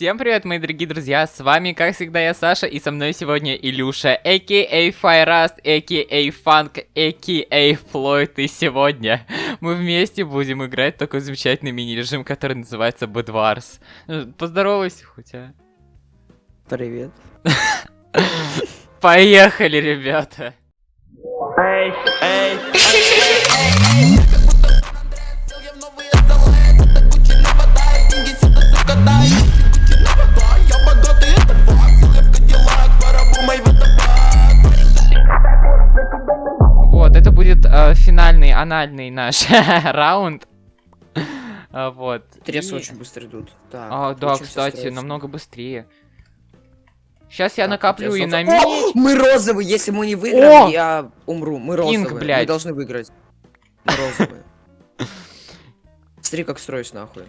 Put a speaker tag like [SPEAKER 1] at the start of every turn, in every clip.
[SPEAKER 1] Всем привет, мои дорогие друзья, с вами, как всегда, я Саша, и со мной сегодня Илюша, а.к.а. Файраст, а.к.а. Фанк, а.к.а. Флойд, и сегодня мы вместе будем играть такой замечательный мини-режим, который называется Bedwars. Поздоровайся хоть, а.
[SPEAKER 2] Привет.
[SPEAKER 1] Поехали, ребята.
[SPEAKER 2] Эй, эй,
[SPEAKER 1] Вот, анальный наш раунд. А, Вот.
[SPEAKER 2] Трессы очень быстро идут.
[SPEAKER 1] А, да, кстати, намного быстрее. Сейчас я накоплю и на меч.
[SPEAKER 2] Мы розовые, если мы не выиграем, я умру. Мы розовые. Мы
[SPEAKER 1] блядь.
[SPEAKER 2] должны выиграть. Мы розовые. Смотри, как строюсь нахуй.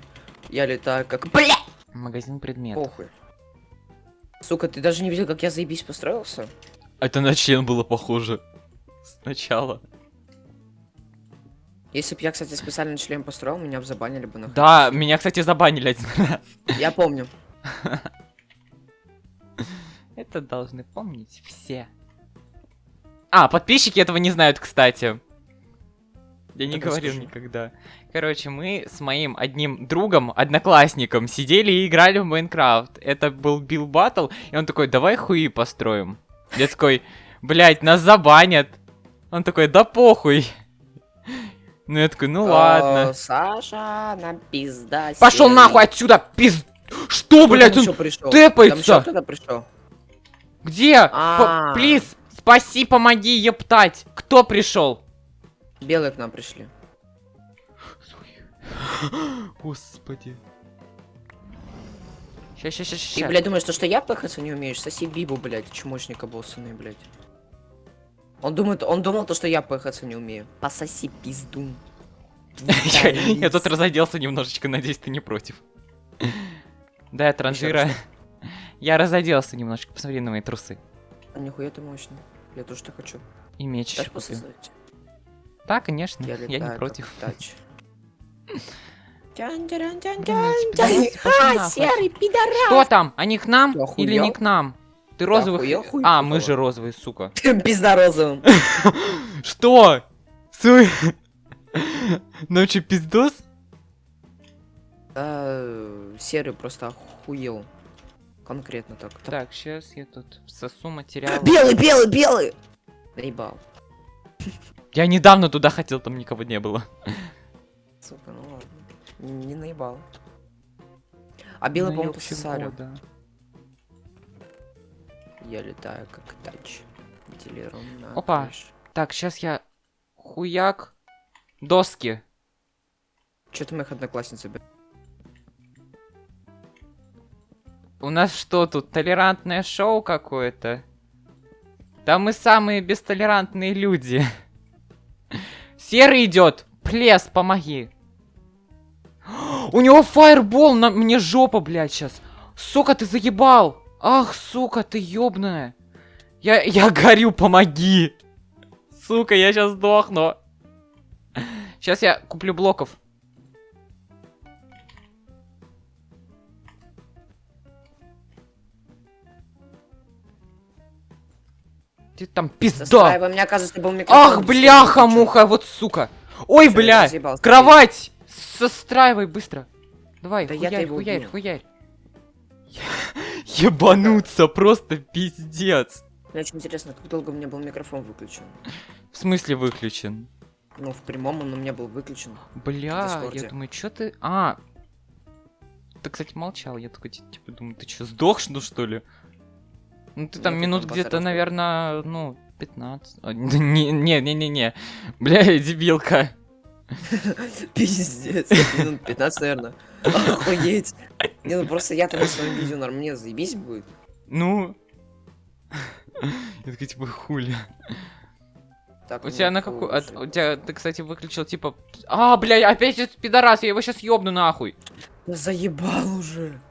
[SPEAKER 2] Я летаю как... Бля!
[SPEAKER 1] Магазин предметов.
[SPEAKER 2] Похуй. Сука, ты даже не видел, как я заебись построился?
[SPEAKER 1] Это на член было похоже. Сначала.
[SPEAKER 2] Если бы я, кстати, специально член построил, меня бы забанили бы нахуй.
[SPEAKER 1] Да, меня, кстати, забанили один раз.
[SPEAKER 2] Я помню.
[SPEAKER 1] Это должны помнить все. А, подписчики этого не знают, кстати. Я не говорил никогда. Короче, мы с моим одним другом, одноклассником, сидели и играли в Майнкрафт. Это был Билл Баттл, и он такой, давай хуи построим. Я такой, блять, нас забанят. Он такой, да похуй. Ну я такой, ну
[SPEAKER 2] О,
[SPEAKER 1] ладно.
[SPEAKER 2] Саша, нам пизда.
[SPEAKER 1] Пошел нахуй отсюда, пиз... Что,
[SPEAKER 2] там
[SPEAKER 1] он тэпается? Где?
[SPEAKER 2] А.
[SPEAKER 1] Плиз, спаси, помоги, ептать. Кто пришел?
[SPEAKER 2] Белые к нам пришли.
[SPEAKER 1] Господи. Ща, ща, ща,
[SPEAKER 2] Ты, блядь, думаешь, то, что я пыхаться не умеешь? Соси Бибу, блядь, чмошник обоссанный, блядь. Он думает, он думал то, что я пыхаться не умею. Пососи пизду.
[SPEAKER 1] Я тут разоделся немножечко, надеюсь, ты не против. Да, я транжира. Я разоделся немножечко, посмотри на мои трусы.
[SPEAKER 2] А нихуя ты мощный. Я тоже так хочу.
[SPEAKER 1] И меч? Да, конечно,
[SPEAKER 2] Я
[SPEAKER 1] не против.
[SPEAKER 2] А, серый пидорас!
[SPEAKER 1] Что там? Они к нам или не к нам? Ты розовых...
[SPEAKER 2] охуел, хуй
[SPEAKER 1] А, мы же розовые, сука.
[SPEAKER 2] Пизда розовым.
[SPEAKER 1] Что? Суй. Че, пиздос?
[SPEAKER 2] А, Серый просто охуел. Конкретно так.
[SPEAKER 1] Так, сейчас я тут сосу материал.
[SPEAKER 2] Белый, белый, белый! Наебал.
[SPEAKER 1] Я недавно туда хотел, там никого не было.
[SPEAKER 2] Сука, ну ладно. Не наебал. А белый,
[SPEAKER 1] Ну,
[SPEAKER 2] по-моему,
[SPEAKER 1] да.
[SPEAKER 2] Я летаю как тач. Делиром на
[SPEAKER 1] Опа.
[SPEAKER 2] крыше.
[SPEAKER 1] Так, сейчас я хуяк доски.
[SPEAKER 2] Чё ты моих одноклассниц убил?
[SPEAKER 1] У нас что тут, толерантное шоу какое-то? Да мы самые бестолерантные люди. Серый идет. Плес, помоги. У него фаербол на мне жопа, блядь, сейчас. Сука, ты заебал. Ах, сука, ты ёбаная. Я, я горю, помоги. Сука, я сейчас сдохну. Сейчас я куплю блоков. Ты там пизда.
[SPEAKER 2] Застраивай, у меня, оказывается, был.
[SPEAKER 1] Ах, бляха-муха, вот сука. Ой,
[SPEAKER 2] Всё,
[SPEAKER 1] бля,
[SPEAKER 2] разъебал,
[SPEAKER 1] кровать. Состраивай быстро. Давай,
[SPEAKER 2] Да
[SPEAKER 1] хуярь,
[SPEAKER 2] его
[SPEAKER 1] хуярь, хуярь. Ебануться, просто пиздец.
[SPEAKER 2] Мне очень интересно, как долго у меня был микрофон выключен.
[SPEAKER 1] В смысле выключен?
[SPEAKER 2] Ну, в прямом он у меня был выключен.
[SPEAKER 1] Бля, я думаю, чё ты... А, ты, кстати, молчал. Я такой, ти- типа, думаю, ты чё, сдох, ну, что ли? Ну, ты там
[SPEAKER 2] Нет,
[SPEAKER 1] минут где-то, наверное, ну, 15. А, Не-не-не-не. Бля, дебилка.
[SPEAKER 2] Пиздец. Минут 15, наверное. Охуеть. Не, ну просто я-то на своем видео норм, мне заебись будет.
[SPEAKER 1] Ну... Я такой, типа, хули.
[SPEAKER 2] Так,
[SPEAKER 1] У тебя на
[SPEAKER 2] уже.
[SPEAKER 1] У тебя, ты, кстати, выключил, типа... А, бля, опять этот пидорас, я его сейчас ёбну нахуй.
[SPEAKER 2] Да заебал уже.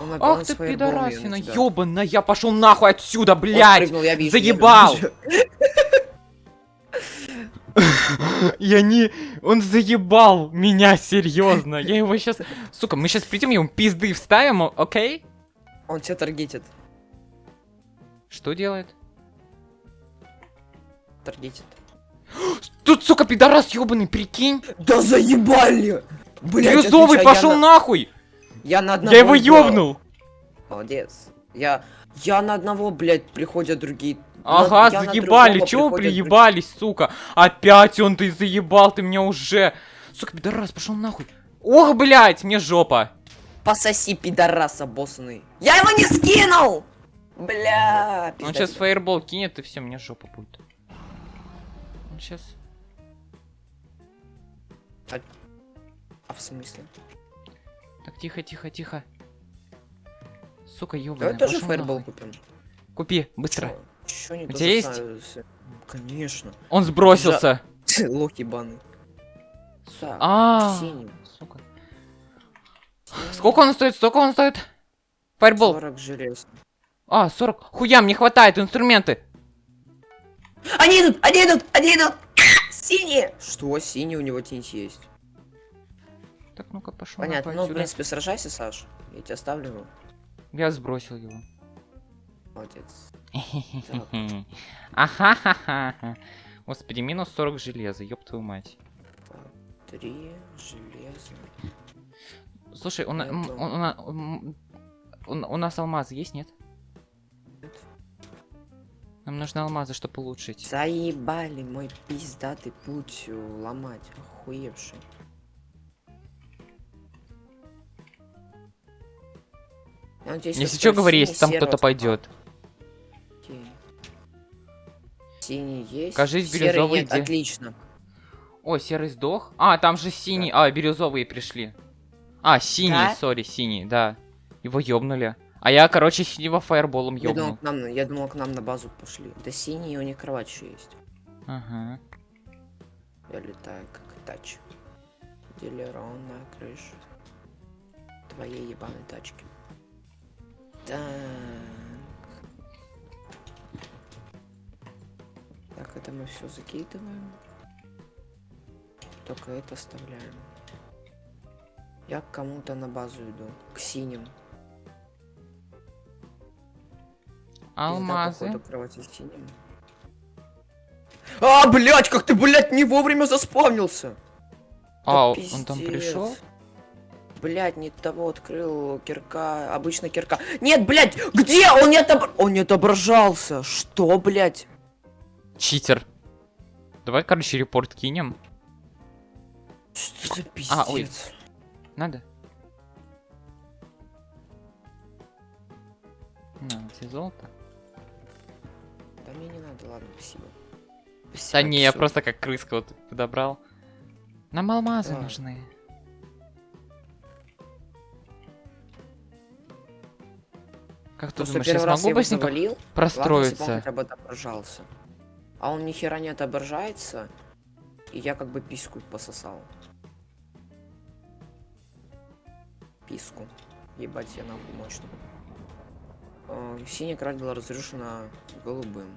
[SPEAKER 2] Он
[SPEAKER 1] Ах ты пидорасина, ёбаная, я пошел нахуй отсюда, блядь.
[SPEAKER 2] прыгнул, я вижу, я
[SPEAKER 1] заебал. Я не... Он заебал меня, серьезно. Я его сейчас... Сука, мы сейчас придем, ему пизды вставим, окей?
[SPEAKER 2] Он тебя таргетит.
[SPEAKER 1] Что делает?
[SPEAKER 2] Таргетит.
[SPEAKER 1] Тут, сука, пидорас ебаный, прикинь.
[SPEAKER 2] Да заебали! Блять,
[SPEAKER 1] Бирюзовый пошел нахуй.
[SPEAKER 2] Я на одного
[SPEAKER 1] Я его ёбнул.
[SPEAKER 2] Молодец. Я... Я на одного, блядь, приходят другие.
[SPEAKER 1] Ага,
[SPEAKER 2] я
[SPEAKER 1] заебали, чего вы приебались, сука? Опять он, ты заебал, ты меня уже. Сука, пидорас, пошел нахуй. Ох, блядь, мне жопа.
[SPEAKER 2] Пососи, пидорас обоссанный. Я его не скинул! Бля,
[SPEAKER 1] Он сейчас фаербол кинет, и все, мне жопа будет. Он сейчас...
[SPEAKER 2] А в смысле?
[SPEAKER 1] Так, тихо, тихо, тихо. Сука, ёбаный.
[SPEAKER 2] Давай тоже фаербол купим.
[SPEAKER 1] Купи, быстро.
[SPEAKER 2] Чё не
[SPEAKER 1] У тебя есть?
[SPEAKER 2] Конечно.
[SPEAKER 1] Он сбросился.
[SPEAKER 2] Лох ебаный. Так,
[SPEAKER 1] А,
[SPEAKER 2] синий.
[SPEAKER 1] сука. Сколько он стоит? Сколько он стоит? Фаербол.
[SPEAKER 2] 40 желез.
[SPEAKER 1] А, 40. Хуям, не хватает инструменты.
[SPEAKER 2] Они идут, они идут, они идут! Синие! Что, синий у него тень есть?
[SPEAKER 1] Так, ну-ка, пошел.
[SPEAKER 2] Понятно, ну, в принципе, сражайся, Саш. Я тебя ставлю его.
[SPEAKER 1] Я сбросил его.
[SPEAKER 2] Молодец.
[SPEAKER 1] Ахахаха. Господи, минус 40 железа, ёб твою мать.
[SPEAKER 2] Три железа.
[SPEAKER 1] Слушай, у,
[SPEAKER 2] Это-
[SPEAKER 1] нас алмазы есть, нет?
[SPEAKER 2] Нет.
[SPEAKER 1] Нам нужны алмазы, чтобы улучшить.
[SPEAKER 2] Заебали мой пиздатый путь э, ломать. Охуевший. Надеюсь,
[SPEAKER 1] Если что, говори, если там кто-то пойдет.
[SPEAKER 2] Синий есть.
[SPEAKER 1] Кажись, бирюзовый
[SPEAKER 2] нет,
[SPEAKER 1] где?
[SPEAKER 2] Отлично.
[SPEAKER 1] О, серый сдох. А, там же синий. А, бирюзовые пришли. А, синий,
[SPEAKER 2] Да?
[SPEAKER 1] сори, синий, да. Его ёбнули. А я, короче, синего фаерболом
[SPEAKER 2] Я думал,
[SPEAKER 1] ёбнул.
[SPEAKER 2] к нам, я думал, к нам на базу пошли. Да синий, у них кровать еще есть.
[SPEAKER 1] Ага.
[SPEAKER 2] Я летаю как тач. Дилерон на крыше. Твоей ебаной тачки. Так. Это мы все закидываем. Только это оставляем. Я к кому-то на базу иду. К синим. Пизда,
[SPEAKER 1] Алмазы.
[SPEAKER 2] походу, кровати с синим. А, блять, как ты, блять, не вовремя заспавнился!
[SPEAKER 1] А,
[SPEAKER 2] Да
[SPEAKER 1] он там пришел?
[SPEAKER 2] Блять, не того открыл кирка, обычно кирка. Нет, блять, где? Он не отобр... Он не отображался. Что, блять?
[SPEAKER 1] Читер. Давай, короче, репорт кинем.
[SPEAKER 2] Что за пиздец?
[SPEAKER 1] А, ой. Надо? На, тебе золото.
[SPEAKER 2] Да мне не надо, ладно, спасибо.
[SPEAKER 1] Да
[SPEAKER 2] Спасибо,
[SPEAKER 1] не, я просто как крыска вот подобрал. Нам алмазы
[SPEAKER 2] Да.
[SPEAKER 1] нужны. Как ты
[SPEAKER 2] Просто
[SPEAKER 1] думаешь, я смогу быстренько
[SPEAKER 2] завалил, ладно, если бы он
[SPEAKER 1] простроиться?
[SPEAKER 2] хотя бы. А он ни хера не отображается, и я как бы писку пососал. Писку. Ебать, я нахуй мощный. Э, Синяя кровать была разрушена голубым.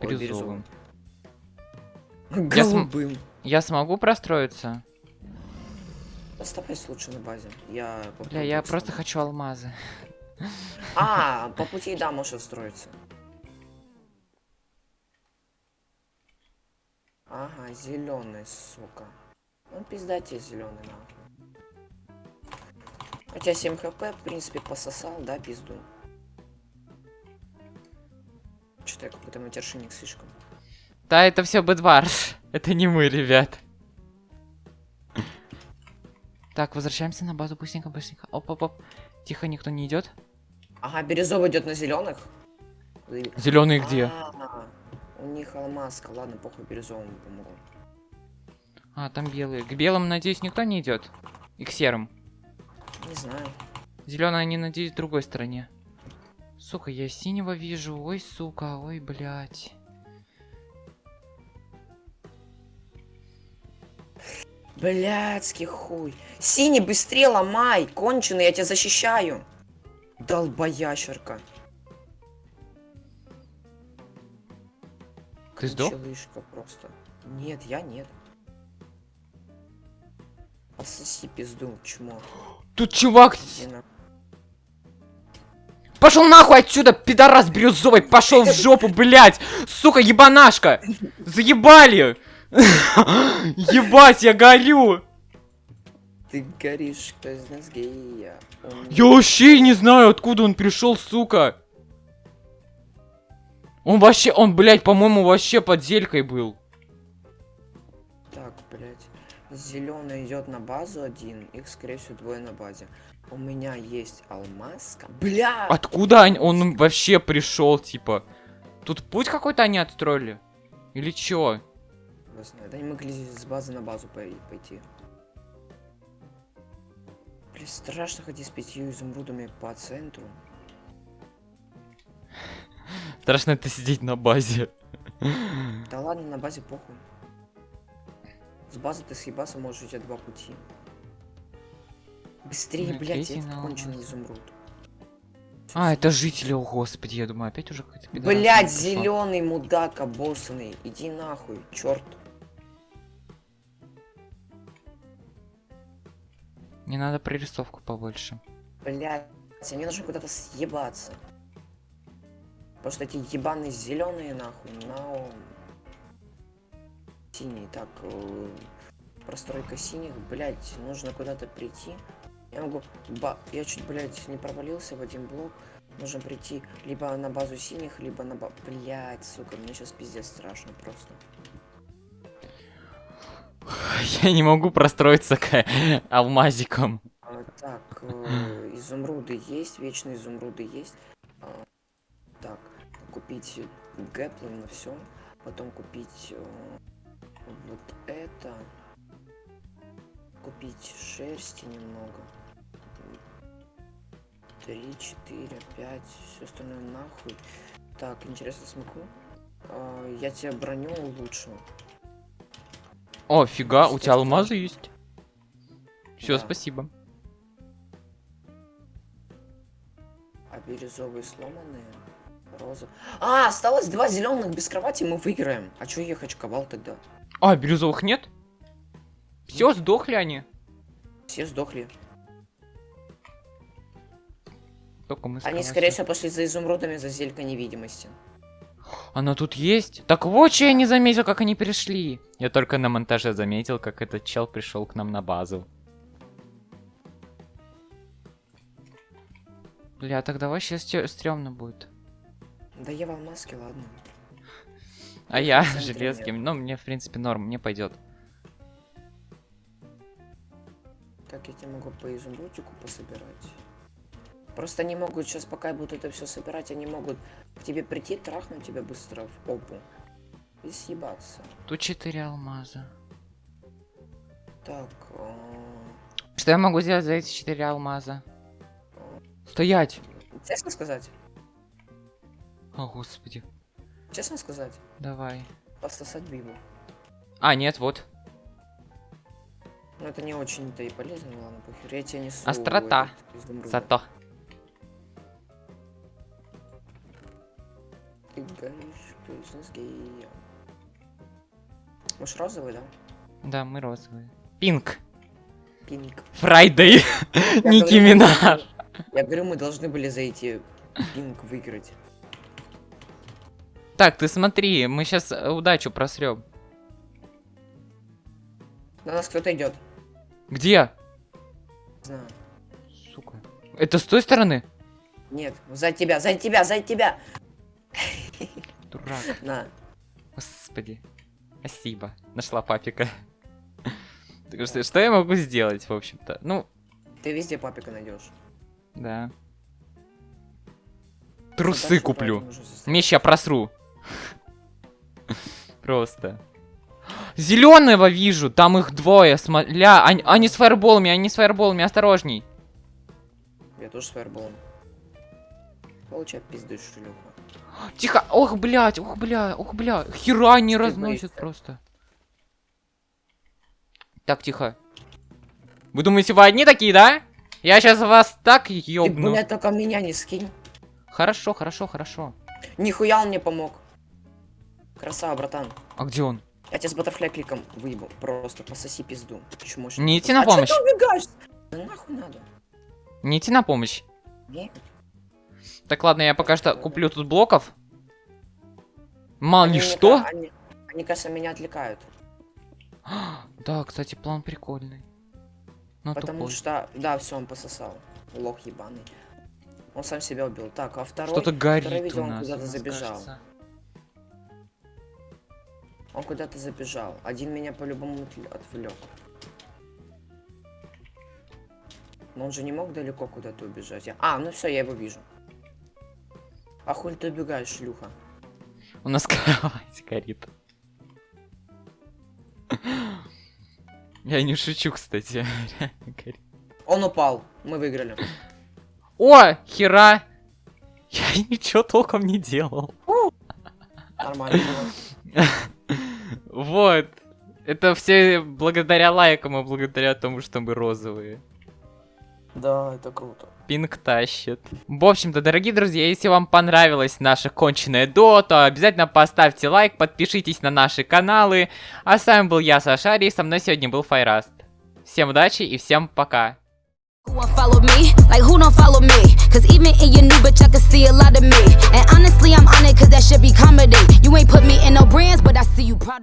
[SPEAKER 2] Ой,
[SPEAKER 1] Бирюзовым.
[SPEAKER 2] бирюзовым.
[SPEAKER 1] Я см-
[SPEAKER 2] Голубым.
[SPEAKER 1] Я смогу простроиться?
[SPEAKER 2] Оставайся лучше на базе. Я
[SPEAKER 1] Бля, я просто хочу алмазы.
[SPEAKER 2] А, по пути, да, можешь отстроиться. Зеленый, сука. Ну, пизда тебе зеленый, нахуй. Хотя 7 хп, в принципе, пососал, да, пизду. Что-то я какой-то матершинник слишком.
[SPEAKER 1] Да, это все Бэдварс. Это не мы, ребят. Так, возвращаемся на базу быстренько, быстренько. Оп-оп-оп. Тихо, никто не идет.
[SPEAKER 2] Ага, бирюзовый идет на зеленых.
[SPEAKER 1] Зеленый где?
[SPEAKER 2] А, у них алмазка, ладно, похуй бирюзовому помогу.
[SPEAKER 1] А, там белые. К белым, надеюсь, никто не идет. И к серым.
[SPEAKER 2] Не знаю.
[SPEAKER 1] Зеленые, они, надеюсь, в другой стороне. Сука, я синего вижу. Ой, сука, ой, блядь.
[SPEAKER 2] Блядский хуй. Синий, быстрее ломай, конченый, я тебя защищаю. Долбоящерка.
[SPEAKER 1] Ты сдох?
[SPEAKER 2] Челышка просто. Нет, я нет. Пососи пизду, чмо.
[SPEAKER 1] Тут чувак... Пошел нахуй отсюда, пидорас бирюзовый, пошел в жопу, блядь! Сука, ебанашка! Заебали! Ебать, я горю!
[SPEAKER 2] Ты горишь, кто из нас гея.
[SPEAKER 1] Я вообще не знаю, откуда он пришел, сука! Он вообще, он, блядь, по-моему, вообще под зелькой был.
[SPEAKER 2] Так, блядь. Зеленый идет на базу один, их, скорее всего, двое на базе. У меня есть алмазка. Бля!
[SPEAKER 1] Откуда они- он вообще пришел, типа? Тут путь какой-то они отстроили? Или чё?
[SPEAKER 2] Да не могли с базы на базу пой- пойти. Блин, страшно ходить с пятью изумрудами по центру.
[SPEAKER 1] Страшно это сидеть на базе.
[SPEAKER 2] Да ладно, на базе похуй. С базы ты съебаться можешь, у тебя два пути. Быстрее,
[SPEAKER 1] Ну,
[SPEAKER 2] блядь,
[SPEAKER 1] третий
[SPEAKER 2] это
[SPEAKER 1] на
[SPEAKER 2] конченый изумруд.
[SPEAKER 1] А, это жители, о господи, я думаю, опять уже
[SPEAKER 2] Блядь,
[SPEAKER 1] пришел.
[SPEAKER 2] зеленый мудак обоссанный. Иди нахуй, черт.
[SPEAKER 1] Не надо прорисовку побольше.
[SPEAKER 2] Блядь, мне нужно куда-то съебаться. Потому что эти ебаные зеленые нахуй на синий. Так, э, простройка синих, блядь, нужно куда-то прийти. Я могу, ба, я чуть, блядь, не провалился в один блок. Нужно прийти либо на базу синих, либо на ба... Блядь, сука, мне сейчас пиздец страшно просто.
[SPEAKER 1] Я не могу простроиться к алмазиком.
[SPEAKER 2] А, так, э, изумруды есть, вечные изумруды есть. Купить гэплин на все. Потом купить э, вот это. Купить шерсти немного. Три, четыре, пять, все остальное нахуй. Так, интересно, смогу? А, я тебе броню улучшу.
[SPEAKER 1] О, фига, у тебя алмазы есть. Все,
[SPEAKER 2] Да.
[SPEAKER 1] спасибо.
[SPEAKER 2] А бирюзовые сломанные. Роза. А, осталось два зеленых без кровати, мы выиграем. А чё ехать ковал тогда?
[SPEAKER 1] А, бирюзовых нет? Все, сдохли они.
[SPEAKER 2] Все сдохли.
[SPEAKER 1] Только мы
[SPEAKER 2] Они, скорее всего, пошли за изумрудами за зелька невидимости.
[SPEAKER 1] Она тут есть? Так вот, что я не заметил, как они перешли. Я только на монтаже заметил, как этот чел пришел к нам на базу. Бля, тогда вообще стё- стрёмно будет.
[SPEAKER 2] Да я в алмазке, ладно.
[SPEAKER 1] А я железким. Ну, мне, в принципе, норм, мне пойдет.
[SPEAKER 2] Так, я тебе могу по изумрудику пособирать. Просто они могут сейчас, пока я буду это все собирать, они могут к тебе прийти, трахнуть тебя быстро в попу. И съебаться.
[SPEAKER 1] Тут 4 алмаза.
[SPEAKER 2] Так, а,
[SPEAKER 1] Что я могу сделать за эти 4 алмаза? Стоять!
[SPEAKER 2] честно сказать?
[SPEAKER 1] О, господи.
[SPEAKER 2] Честно сказать?
[SPEAKER 1] Давай.
[SPEAKER 2] Пососать бибу.
[SPEAKER 1] А, нет, вот.
[SPEAKER 2] Ну это не очень-то и полезно, ну ладно, похер. Я тебе несу
[SPEAKER 1] Острота. Зато.
[SPEAKER 2] Ты горишь, ты из нас гея. Может розовый, да?
[SPEAKER 1] Да, мы розовые. Pink.
[SPEAKER 2] Pink.
[SPEAKER 1] Friday.
[SPEAKER 2] Nicki мы Minaj. Я говорю, мы должны были за эти pink выиграть.
[SPEAKER 1] Так, ты смотри, мы сейчас удачу просрем.
[SPEAKER 2] На нас кто-то идет.
[SPEAKER 1] Где?
[SPEAKER 2] Знаю.
[SPEAKER 1] Сука. Это с той стороны?
[SPEAKER 2] Нет, за тебя, за тебя, за тебя!
[SPEAKER 1] Дурак.
[SPEAKER 2] На.
[SPEAKER 1] Господи. Спасибо. Нашла папика. Так что, что я могу сделать, в общем-то? Ну,
[SPEAKER 2] Ты везде папика найдешь.
[SPEAKER 1] да. Трусы куплю. Меч я просру. Просто. Зеленого вижу, там их двое. Смотря, они, они с фаерболами, они с фаерболами, осторожней.
[SPEAKER 2] Я тоже с фаерболом. Получай пизду, шлюха.
[SPEAKER 1] Тихо, ох, блядь, ох, бля, ох, бля. Хера не
[SPEAKER 2] Ты боишься?
[SPEAKER 1] просто. Так, тихо. Вы думаете, вы одни такие, да? Я сейчас вас так
[SPEAKER 2] Ты,
[SPEAKER 1] ёбну.
[SPEAKER 2] блядь, только меня не скинь.
[SPEAKER 1] Хорошо, хорошо, хорошо.
[SPEAKER 2] Нихуя он мне помог. Красава, братан.
[SPEAKER 1] А где он?
[SPEAKER 2] Я тебя с баттерфляй кликом выебу. Просто пососи пизду. Чему ж-
[SPEAKER 1] Не идти на
[SPEAKER 2] А
[SPEAKER 1] помощь.
[SPEAKER 2] ты убегаешь? Да нахуй надо.
[SPEAKER 1] Не идти на помощь.
[SPEAKER 2] Нет.
[SPEAKER 1] Так, ладно, я пока что куплю тут блоков. Мало ли что.
[SPEAKER 2] Они, они, кажется, меня отвлекают.
[SPEAKER 1] Да, кстати, план прикольный. Но
[SPEAKER 2] Потому
[SPEAKER 1] тупой.
[SPEAKER 2] что... Да, все, он пососал. Лох ебаный. Он сам себя убил. Так, а второй...
[SPEAKER 1] Что-то горит
[SPEAKER 2] второй видел,
[SPEAKER 1] у
[SPEAKER 2] он
[SPEAKER 1] нас.
[SPEAKER 2] куда-то
[SPEAKER 1] нас,
[SPEAKER 2] забежал.
[SPEAKER 1] кажется.
[SPEAKER 2] Он куда-то забежал. Один меня по-любому отвл- отвлек. Но он же не мог далеко куда-то убежать. Я- А, ну все, я его вижу. А хуй ты убегаешь, шлюха?
[SPEAKER 1] У нас кровать горит. Я не шучу, кстати.
[SPEAKER 2] Он упал. Мы выиграли.
[SPEAKER 1] О, хера! Я ничего толком не делал.
[SPEAKER 2] Нормально.
[SPEAKER 1] Это все благодаря лайкам и благодаря тому, что мы розовые.
[SPEAKER 2] Да, это круто.
[SPEAKER 1] Пинг тащит. В общем-то, дорогие друзья, если вам понравилась наша конченая до, то обязательно поставьте лайк, подпишитесь на наши каналы. А с вами был я, Сашари, и со мной сегодня был Файраст. Всем удачи и всем пока.
[SPEAKER 3] Who won't follow me? Like who don't follow me? Cause even in your new bitch, I can see a lot of me. And honestly, I'm on it cause that should be comedy. You ain't put me in no brands, but I see you proud of